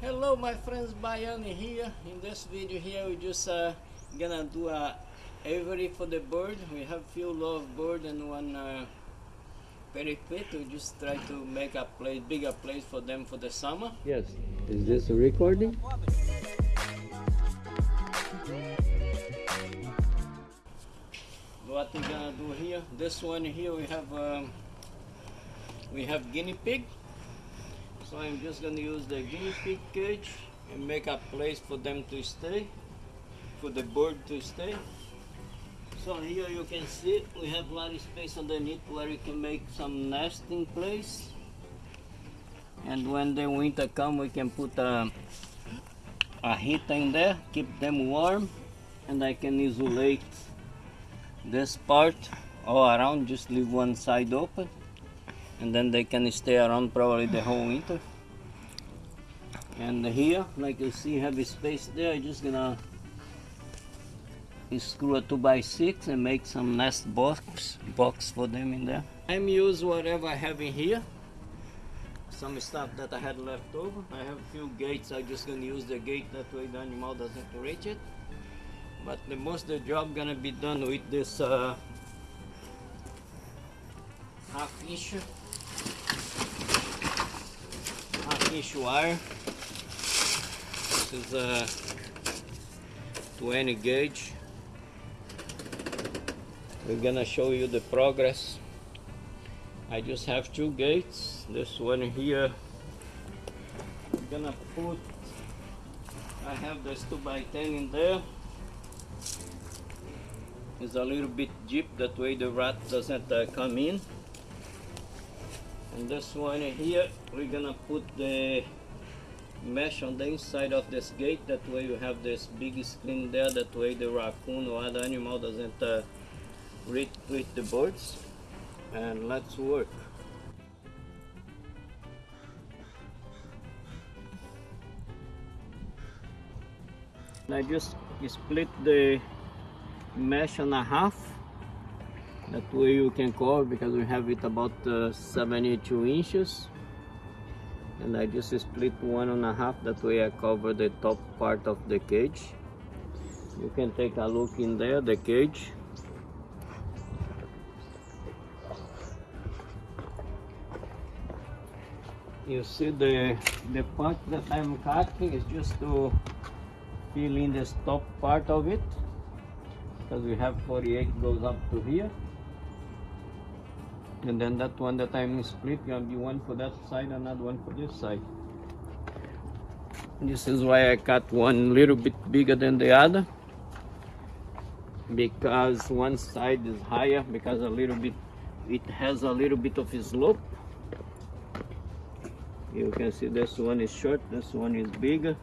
Hello my friends, Bayani here. In this video here we just uh, gonna do a aviary for the bird. We have few love bird and one uh, periquet. We just try to make a place, bigger place for them for the summer. Yes. Is this a recording? What we gonna do here? This one here we have um, we have guinea pig. So I'm just going to use the guinea pig cage and make a place for them to stay, for the bird to stay. So here you can see we have a lot of space underneath where you can make some nesting place. And when the winter come we can put a, a heater in there, keep them warm and I can isolate this part all around, just leave one side open and then they can stay around probably the whole winter. And here like you see heavy space there. I'm just gonna screw a 2 by 6 and make some nest box box for them in there. I'm use whatever I have in here. Some stuff that I had left over. I have a few gates. I'm just gonna use the gate that way the animal doesn't reach it. But the most the job gonna be done with this uh, half inch wire. This is a 20 gauge. We're gonna show you the progress. I just have two gates. This one here, I'm gonna put, I have this 2 by 10 in there. It's a little bit deep, that way the rat doesn't uh, come in and this one here we're gonna put the mesh on the inside of this gate. That way you have this big screen there. That way the raccoon or other animal doesn't uh, reach with the birds. And let's work. I just split the mesh on a half that way you can cover because we have it about uh, 72 inches. And I just split one and a half that way I cover the top part of the cage. You can take a look in there the cage. You see the the part that I'm cutting is just to fill in this top part of it. Because we have 48 goes up to here and then that one that I'm split. Gonna be one for that side another one for this side. This is why I cut one little bit bigger than the other. Because one side is higher because a little bit it has a little bit of slope. You can see this one is short this one is bigger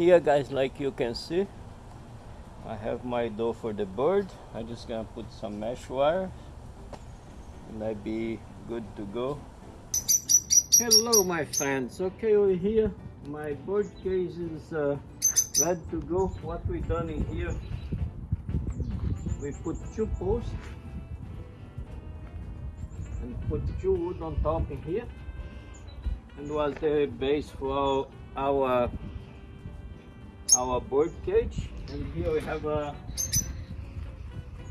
here guys like you can see I have my door for the bird I'm just gonna put some mesh wire and I be good to go. Hello my friends. Okay over here. My bird cage is uh, ready to go. What we done in here? We put two posts and put two wood on top in here. And was the base for our our bird cage. And here we have a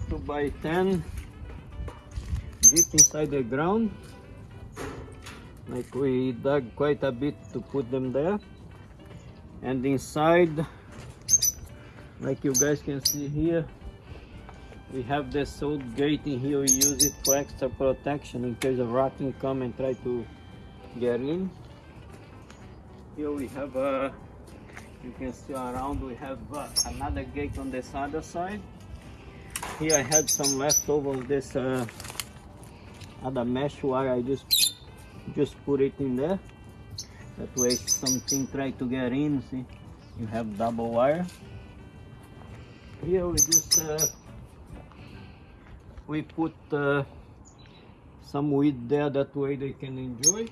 2 by 10 deep inside the ground. Like we dug quite a bit to put them there. And inside like you guys can see here we have old gate in here. We use it for extra protection in case of raccoon come and try to get in. Here we have a you can see around we have uh, another gate on this other side. Here I had some leftover this uh, other mesh wire I just just put it in there. That way something try to get in see you have double wire. Here we just uh, we put uh, some weed there that way they can enjoy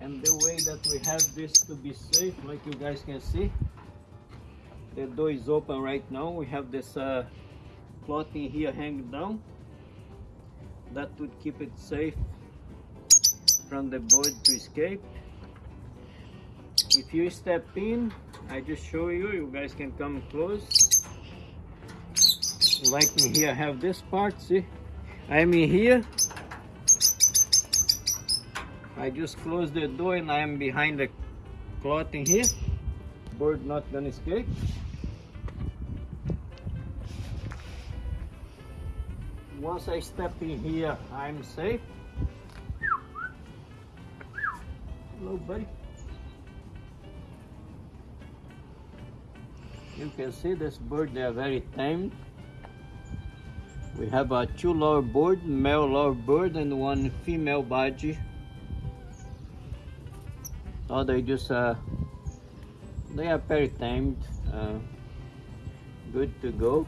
and the way that we have this to be safe like you guys can see the door is open right now. We have this uh, cloth in here hanging down that would keep it safe from the bird to escape. If you step in I just show you you guys can come close. Like in here I have this part see? I'm in here I just close the door and I am behind the cloth in here. Bird not gonna escape. Once I step in here, I'm safe. Hello, buddy. You can see this bird, they are very tame. We have a two love bird, male love bird and one female budgie Oh, they just uh, they are very tamed, uh, good to go.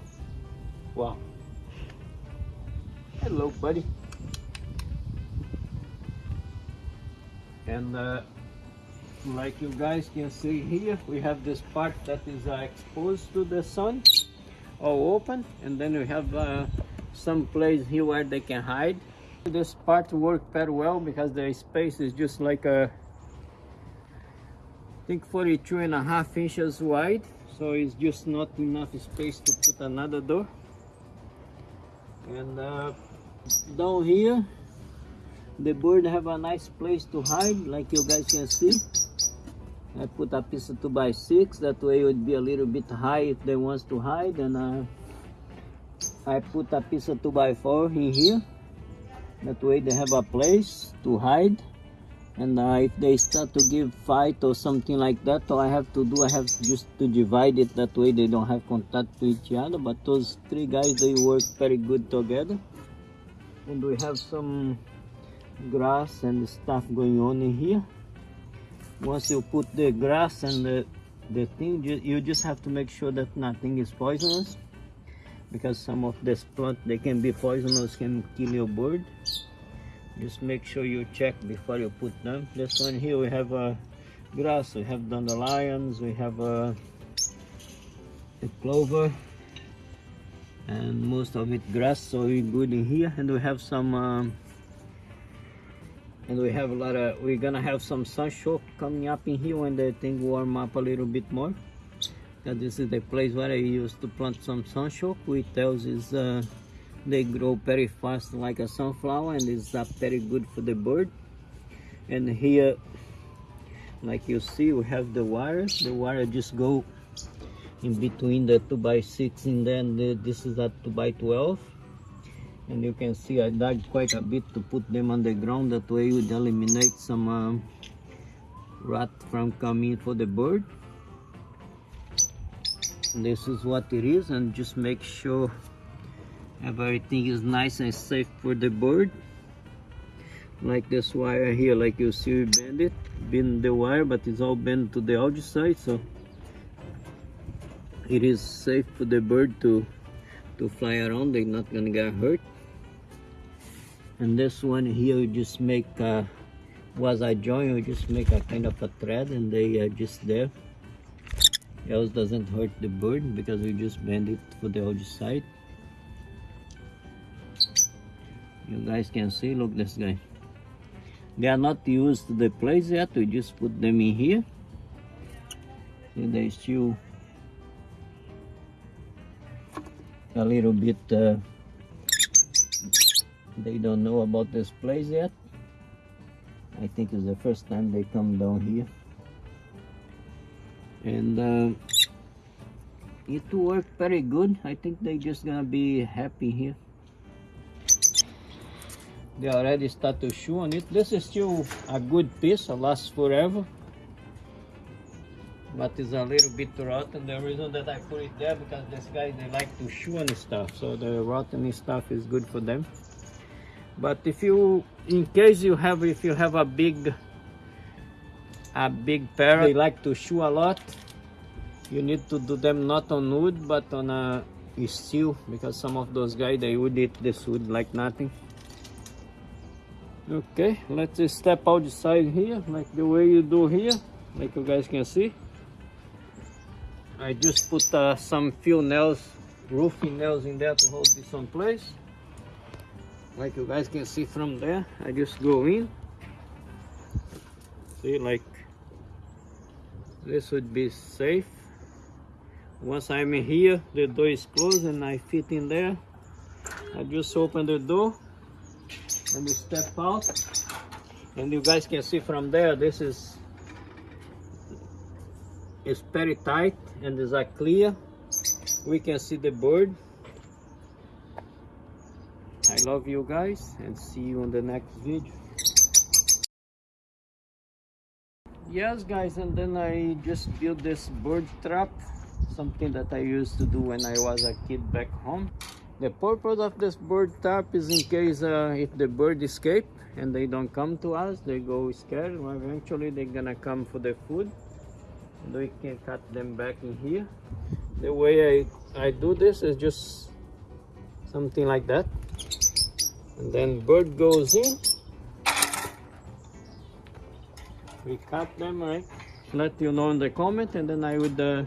Wow. Hello, buddy. And uh, like you guys can see here, we have this part that is uh, exposed to the sun, all open, and then we have uh, some place here where they can hide. This part works very well because the space is just like a I think 42 and a half inches wide so it's just not enough space to put another door. And uh, down here the bird have a nice place to hide like you guys can see. I put a piece of 2 by 6 that way it would be a little bit high if they wants to hide and uh, I put a piece of 2 by 4 in here. That way they have a place to hide and uh, if they start to give fight or something like that all I have to do I have just to divide it that way. They don't have contact to each other but those three guys they work very good together. And we have some grass and stuff going on in here. Once you put the grass and the, the thing you just have to make sure that nothing is poisonous. Because some of this plant they can be poisonous can kill your bird just make sure you check before you put them. This one here we have a uh, grass. We have dandelions we have a, uh, a clover and most of it grass so we good in here. And we have some um, and we have a lot of we're gonna have some sunshine coming up in here when the thing warm up a little bit more. That this is the place where I used to plant some sunshine which tells is uh, they grow very fast like a sunflower and it's not very good for the bird. And here like you see we have the wire. The wire just go in between the 2 by 6 and then the, this is a 2 by 12 and you can see I dug quite a bit to put them on the ground. That way would eliminate some uh, rat from coming for the bird. And this is what it is and just make sure everything is nice and safe for the bird like this wire here like you see we bend it bend the wire but it's all bent to the outside so it is safe for the bird to to fly around. They're not gonna get hurt. And this one here you just make uh, was I join you just make a kind of a thread and they are just there. Else doesn't hurt the bird because we just bend it for the outside You guys can see, look this guy. They are not used to the place yet, we just put them in here. See, they still a little bit, uh, they don't know about this place yet. I think it's the first time they come down here. And uh, it worked very good. I think they just gonna be happy here. They already start to chew on it. This is still a good piece, it lasts forever. But it's a little bit rotten. The reason that I put it there because this guy they like to chew on stuff. So the rotten stuff is good for them. But if you in case you have if you have a big a big parrot they like to chew a lot you need to do them not on wood but on a steel because some of those guys they would eat this wood like nothing okay let's step outside here like the way you do here like you guys can see. I just put uh, some few nails roofing nails in there to hold this on place. Like you guys can see from there I just go in. See like this would be safe. Once I'm in here the door is closed and I fit in there. I just open the door and we step out and you guys can see from there this is it's very tight and is a clear we can see the bird I love you guys and see you on the next video. Yes guys and then I just built this bird trap something that I used to do when I was a kid back home. The purpose of this bird trap is in case uh, if the bird escape and they don't come to us they go scared well, eventually they're gonna come for the food. We can cut them back in here. The way I, I do this is just something like that. And then bird goes in. We cut them right? Let you know in the comment and then I would uh,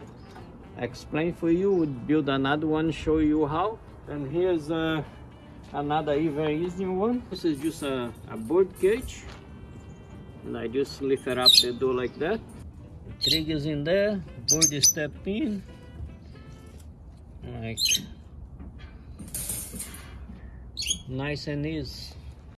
explain for you would build another one show you how and here's uh, another even easier one. This is just a, a bird cage and I just lift it up the door like that. Triggers in there. Bird step in. Like. Nice and easy